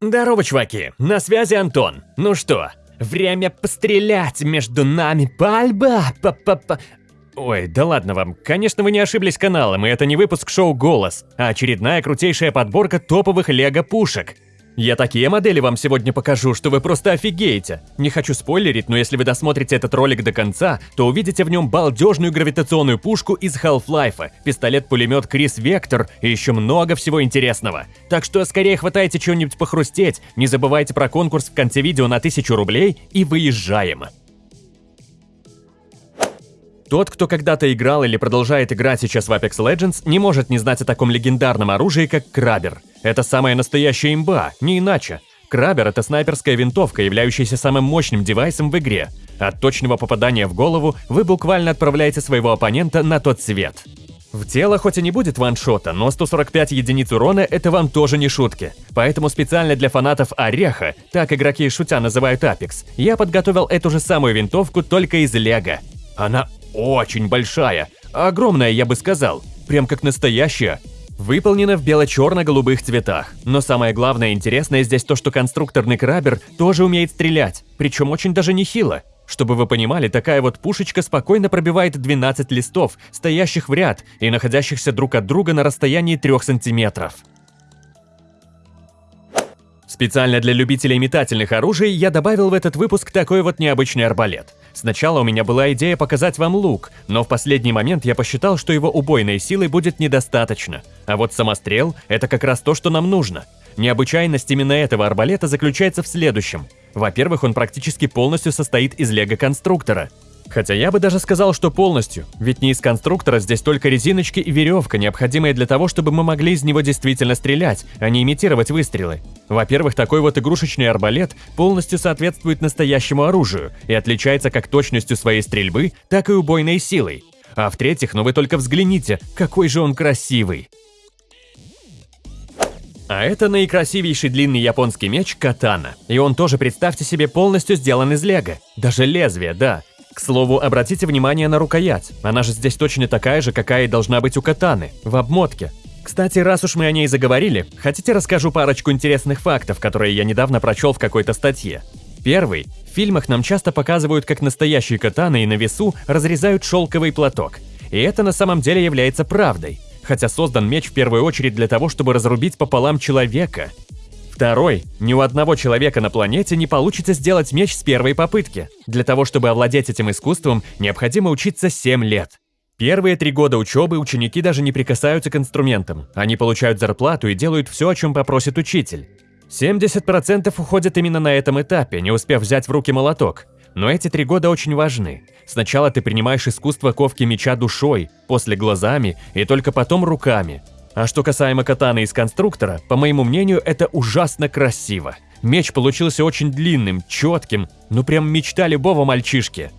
Здорово, чуваки, на связи Антон. Ну что, время пострелять между нами, пальба, па па па Ой, да ладно вам, конечно вы не ошиблись каналом, и это не выпуск шоу «Голос», а очередная крутейшая подборка топовых лего-пушек. Я такие модели вам сегодня покажу, что вы просто офигеете. Не хочу спойлерить, но если вы досмотрите этот ролик до конца, то увидите в нем балдежную гравитационную пушку из Half-Life, пистолет-пулемет Крис Вектор и еще много всего интересного. Так что скорее хватайте чего-нибудь похрустеть, не забывайте про конкурс в конце видео на 1000 рублей и выезжаем. Тот, кто когда-то играл или продолжает играть сейчас в Apex Legends, не может не знать о таком легендарном оружии, как Крабер. Это самая настоящая имба, не иначе. Крабер – это снайперская винтовка, являющаяся самым мощным девайсом в игре. От точного попадания в голову вы буквально отправляете своего оппонента на тот свет. В тело хоть и не будет ваншота, но 145 единиц урона – это вам тоже не шутки. Поэтому специально для фанатов Ореха, так игроки шутя называют Apex, я подготовил эту же самую винтовку только из лего. Она очень большая, огромная, я бы сказал, прям как настоящая. Выполнена в бело-черно-голубых цветах. Но самое главное интересное здесь то, что конструкторный крабер тоже умеет стрелять, причем очень даже нехило. Чтобы вы понимали, такая вот пушечка спокойно пробивает 12 листов, стоящих в ряд и находящихся друг от друга на расстоянии 3 сантиметров. Специально для любителей метательных оружий я добавил в этот выпуск такой вот необычный арбалет. Сначала у меня была идея показать вам лук, но в последний момент я посчитал, что его убойной силы будет недостаточно. А вот самострел – это как раз то, что нам нужно. Необычайность именно этого арбалета заключается в следующем. Во-первых, он практически полностью состоит из лего-конструктора – Хотя я бы даже сказал, что полностью, ведь не из конструктора здесь только резиночки и веревка, необходимые для того, чтобы мы могли из него действительно стрелять, а не имитировать выстрелы. Во-первых, такой вот игрушечный арбалет полностью соответствует настоящему оружию и отличается как точностью своей стрельбы, так и убойной силой. А в-третьих, ну вы только взгляните, какой же он красивый. А это наикрасивейший длинный японский меч Катана. И он тоже, представьте себе, полностью сделан из лего. Даже лезвие, да. К слову, обратите внимание на рукоять. Она же здесь точно такая же, какая и должна быть у катаны, в обмотке. Кстати, раз уж мы о ней заговорили, хотите расскажу парочку интересных фактов, которые я недавно прочел в какой-то статье. Первый. В фильмах нам часто показывают, как настоящие катаны и на весу разрезают шелковый платок. И это на самом деле является правдой. Хотя создан меч в первую очередь для того, чтобы разрубить пополам человека. Второй. Ни у одного человека на планете не получится сделать меч с первой попытки. Для того, чтобы овладеть этим искусством, необходимо учиться 7 лет. Первые три года учебы ученики даже не прикасаются к инструментам. Они получают зарплату и делают все, о чем попросит учитель. 70% уходят именно на этом этапе, не успев взять в руки молоток. Но эти три года очень важны. Сначала ты принимаешь искусство ковки меча душой, после глазами и только потом руками. А что касаемо катаны из конструктора, по моему мнению, это ужасно красиво. Меч получился очень длинным, четким, ну прям мечта любого мальчишки.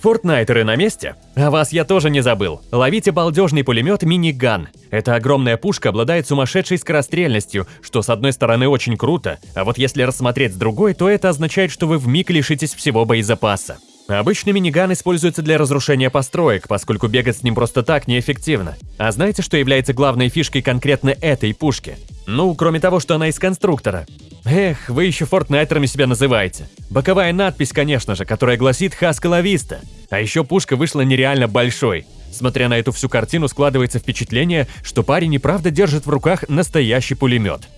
Фортнайтеры на месте? А вас я тоже не забыл. Ловите балдежный пулемет Миниган. Эта огромная пушка обладает сумасшедшей скорострельностью, что с одной стороны очень круто, а вот если рассмотреть с другой, то это означает, что вы вмиг лишитесь всего боезапаса. Обычно миниган используется для разрушения построек, поскольку бегать с ним просто так неэффективно. А знаете, что является главной фишкой конкретно этой пушки? Ну, кроме того, что она из конструктора. Эх, вы еще фортнайтерами себя называете. Боковая надпись, конечно же, которая гласит «Хаска Виста». А еще пушка вышла нереально большой. Смотря на эту всю картину, складывается впечатление, что парень и правда держит в руках настоящий пулемет.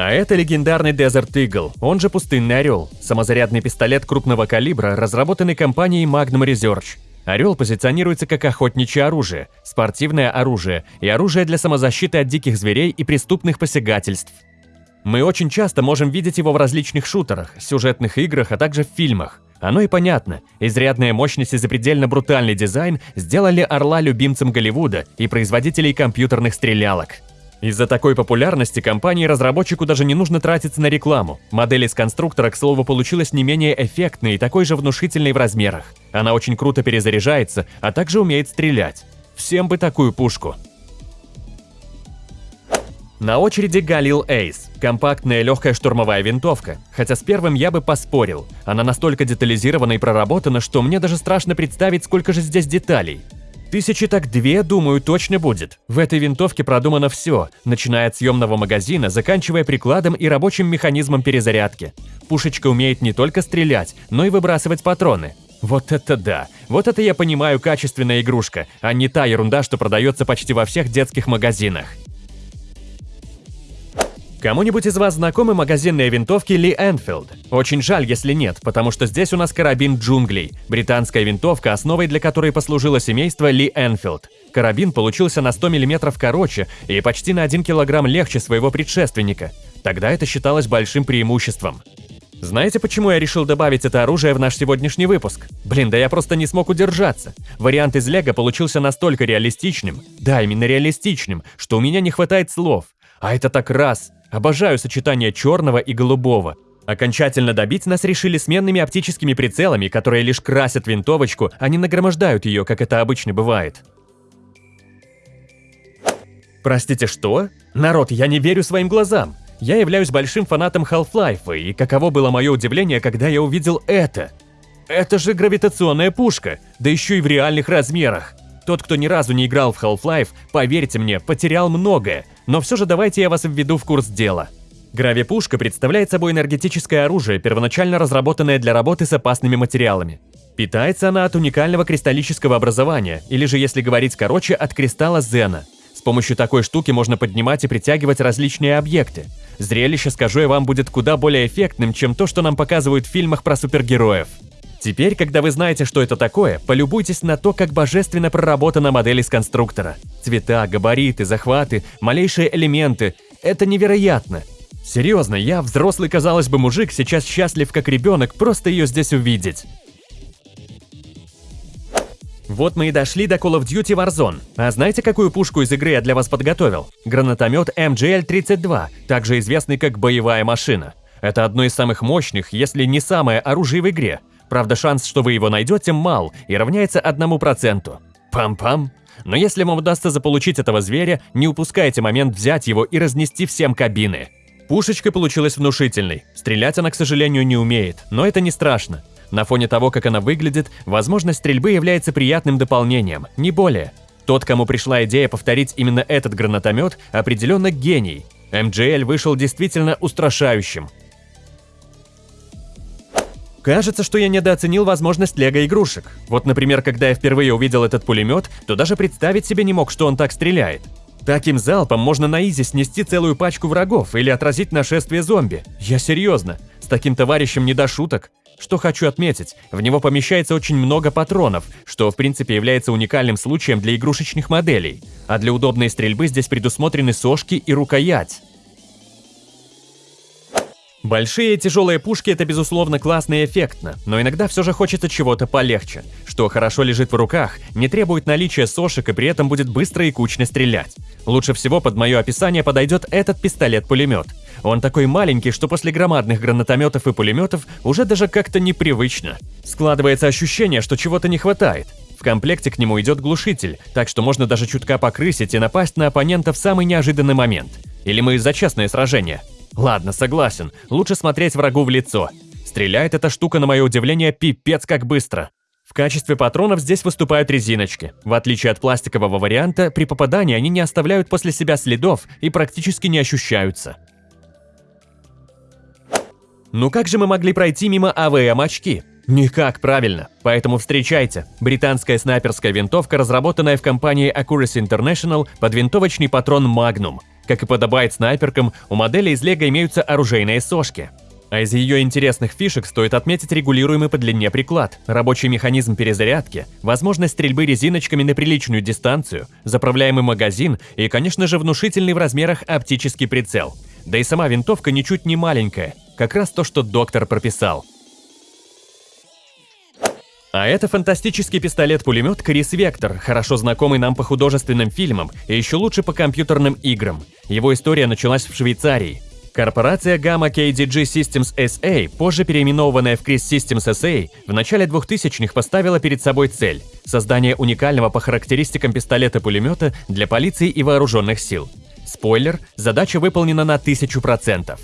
А это легендарный Desert Eagle, он же Пустынный Орел, самозарядный пистолет крупного калибра, разработанный компанией Magnum Research. Орел позиционируется как охотничье оружие, спортивное оружие и оружие для самозащиты от диких зверей и преступных посягательств. Мы очень часто можем видеть его в различных шутерах, сюжетных играх, а также в фильмах. Оно и понятно. Изрядная мощность и запредельно брутальный дизайн сделали Орла любимцем Голливуда и производителей компьютерных стрелялок. Из-за такой популярности компании разработчику даже не нужно тратиться на рекламу. Модель из конструктора, к слову, получилась не менее эффектной и такой же внушительной в размерах. Она очень круто перезаряжается, а также умеет стрелять. Всем бы такую пушку. На очереди Галил Эйс – компактная легкая штурмовая винтовка. Хотя с первым я бы поспорил. Она настолько детализирована и проработана, что мне даже страшно представить, сколько же здесь деталей. Тысячи так две, думаю, точно будет. В этой винтовке продумано все, начиная от съемного магазина, заканчивая прикладом и рабочим механизмом перезарядки. Пушечка умеет не только стрелять, но и выбрасывать патроны. Вот это да! Вот это я понимаю качественная игрушка, а не та ерунда, что продается почти во всех детских магазинах. Кому-нибудь из вас знакомы магазинные винтовки Ли Энфилд? Очень жаль, если нет, потому что здесь у нас карабин джунглей, британская винтовка, основой для которой послужило семейство Ли Энфилд. Карабин получился на 100 мм короче и почти на 1 кг легче своего предшественника. Тогда это считалось большим преимуществом. Знаете, почему я решил добавить это оружие в наш сегодняшний выпуск? Блин, да я просто не смог удержаться. Вариант из Лего получился настолько реалистичным, да, именно реалистичным, что у меня не хватает слов. А это так раз, Обожаю сочетание черного и голубого. Окончательно добить нас решили сменными оптическими прицелами, которые лишь красят винтовочку, а не нагромождают ее, как это обычно бывает. Простите, что? Народ, я не верю своим глазам. Я являюсь большим фанатом Half-Life, и каково было мое удивление, когда я увидел это. Это же гравитационная пушка, да еще и в реальных размерах. Тот, кто ни разу не играл в Half-Life, поверьте мне, потерял многое, но все же давайте я вас введу в курс дела. Гравипушка представляет собой энергетическое оружие, первоначально разработанное для работы с опасными материалами. Питается она от уникального кристаллического образования, или же, если говорить короче, от кристалла Зена. С помощью такой штуки можно поднимать и притягивать различные объекты. Зрелище, скажу я вам, будет куда более эффектным, чем то, что нам показывают в фильмах про супергероев. Теперь, когда вы знаете, что это такое, полюбуйтесь на то, как божественно проработана модель из конструктора. Цвета, габариты, захваты, малейшие элементы – это невероятно. Серьезно, я, взрослый, казалось бы, мужик, сейчас счастлив как ребенок просто ее здесь увидеть. Вот мы и дошли до Call of Duty Warzone. А знаете, какую пушку из игры я для вас подготовил? Гранатомет MGL-32, также известный как боевая машина. Это одно из самых мощных, если не самое оружие в игре. Правда, шанс, что вы его найдете, мал и равняется одному проценту. Пам-пам. Но если вам удастся заполучить этого зверя, не упускайте момент взять его и разнести всем кабины. Пушечка получилась внушительной. Стрелять она, к сожалению, не умеет, но это не страшно. На фоне того, как она выглядит, возможность стрельбы является приятным дополнением, не более. Тот, кому пришла идея повторить именно этот гранатомет, определенно гений. МГЛ вышел действительно устрашающим. Кажется, что я недооценил возможность лего-игрушек. Вот, например, когда я впервые увидел этот пулемет, то даже представить себе не мог, что он так стреляет. Таким залпом можно на изи снести целую пачку врагов или отразить нашествие зомби. Я серьезно, с таким товарищем не до шуток. Что хочу отметить, в него помещается очень много патронов, что в принципе является уникальным случаем для игрушечных моделей. А для удобной стрельбы здесь предусмотрены сошки и рукоять. Большие тяжелые пушки это безусловно классно и эффектно, но иногда все же хочется чего-то полегче, что хорошо лежит в руках, не требует наличия сошек и при этом будет быстро и кучно стрелять. Лучше всего под мое описание подойдет этот пистолет-пулемет. Он такой маленький, что после громадных гранатометов и пулеметов уже даже как-то непривычно. Складывается ощущение, что чего-то не хватает. В комплекте к нему идет глушитель, так что можно даже чутка покрысить и напасть на оппонента в самый неожиданный момент. Или мы за честное сражение. Ладно, согласен, лучше смотреть врагу в лицо. Стреляет эта штука, на мое удивление, пипец как быстро. В качестве патронов здесь выступают резиночки. В отличие от пластикового варианта, при попадании они не оставляют после себя следов и практически не ощущаются. Ну как же мы могли пройти мимо АВМ-очки? Никак, правильно. Поэтому встречайте. Британская снайперская винтовка, разработанная в компании Accuracy International под винтовочный патрон Magnum. Как и подобает снайперкам, у модели из Лего имеются оружейные сошки. А из ее интересных фишек стоит отметить регулируемый по длине приклад, рабочий механизм перезарядки, возможность стрельбы резиночками на приличную дистанцию, заправляемый магазин и, конечно же, внушительный в размерах оптический прицел. Да и сама винтовка ничуть не маленькая, как раз то, что доктор прописал. А это фантастический пистолет-пулемет Крис Вектор, хорошо знакомый нам по художественным фильмам и еще лучше по компьютерным играм. Его история началась в Швейцарии. Корпорация Gamma KDG Systems SA, позже переименованная в Chris Systems SA, в начале 2000-х поставила перед собой цель – создание уникального по характеристикам пистолета-пулемета для полиции и вооруженных сил. Спойлер – задача выполнена на 1000%.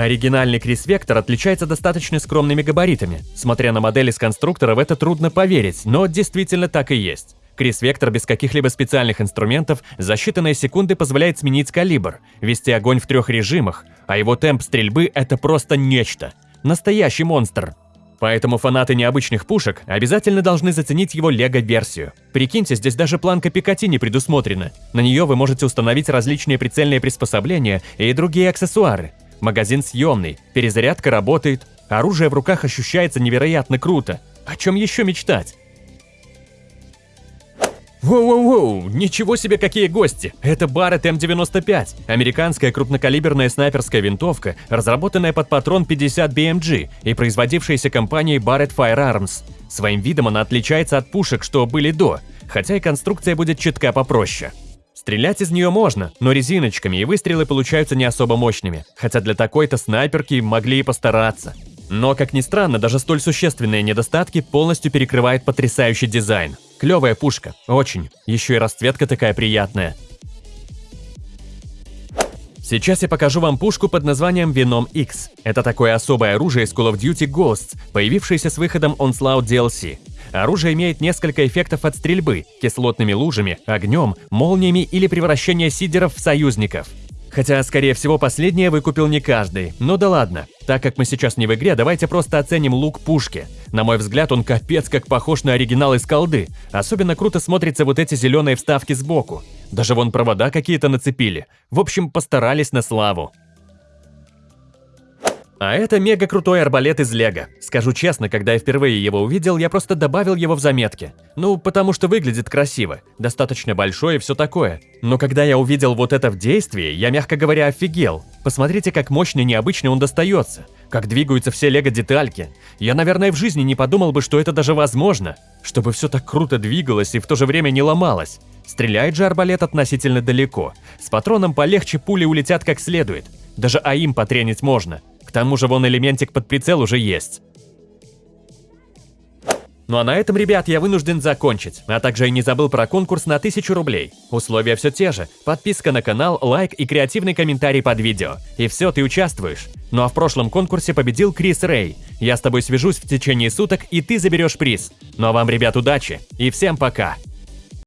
Оригинальный Крис Вектор отличается достаточно скромными габаритами. Смотря на модели с конструктора, в это трудно поверить, но действительно так и есть. Крис Вектор без каких-либо специальных инструментов за считанные секунды позволяет сменить калибр, вести огонь в трех режимах, а его темп стрельбы – это просто нечто. Настоящий монстр. Поэтому фанаты необычных пушек обязательно должны заценить его лего-версию. Прикиньте, здесь даже планка Пикати не предусмотрена. На нее вы можете установить различные прицельные приспособления и другие аксессуары. Магазин съемный, перезарядка работает, оружие в руках ощущается невероятно круто. О чем еще мечтать? Воу-воу-воу, ничего себе какие гости! Это Barrett М95, американская крупнокалиберная снайперская винтовка, разработанная под патрон 50 BMG и производившаяся компанией Barrett Firearms. Своим видом она отличается от пушек, что были до, хотя и конструкция будет чутка попроще. Стрелять из нее можно, но резиночками, и выстрелы получаются не особо мощными, хотя для такой-то снайперки могли и постараться. Но, как ни странно, даже столь существенные недостатки полностью перекрывает потрясающий дизайн. Клевая пушка, очень. Еще и расцветка такая приятная. Сейчас я покажу вам пушку под названием Venom X. Это такое особое оружие из Call of Duty Ghosts, появившееся с выходом Onslaught DLC. Оружие имеет несколько эффектов от стрельбы – кислотными лужами, огнем, молниями или превращение сидеров в союзников. Хотя, скорее всего, последнее выкупил не каждый. Ну да ладно. Так как мы сейчас не в игре, давайте просто оценим лук пушки. На мой взгляд, он капец как похож на оригинал из колды. Особенно круто смотрятся вот эти зеленые вставки сбоку. Даже вон провода какие-то нацепили. В общем, постарались на славу. А это мега крутой арбалет из Лего. Скажу честно, когда я впервые его увидел, я просто добавил его в заметки. Ну, потому что выглядит красиво, достаточно большой и все такое. Но когда я увидел вот это в действии, я, мягко говоря, офигел. Посмотрите, как мощно и необычно он достается. Как двигаются все лего-детальки. Я, наверное, в жизни не подумал бы, что это даже возможно. Чтобы все так круто двигалось и в то же время не ломалось. Стреляет же арбалет относительно далеко. С патроном полегче пули улетят как следует. Даже АИМ потренить можно. К тому же вон элементик под прицел уже есть. Ну а на этом, ребят, я вынужден закончить, а также и не забыл про конкурс на 1000 рублей. Условия все те же, подписка на канал, лайк и креативный комментарий под видео. И все, ты участвуешь. Ну а в прошлом конкурсе победил Крис Рэй. Я с тобой свяжусь в течение суток, и ты заберешь приз. Ну а вам, ребят, удачи и всем пока!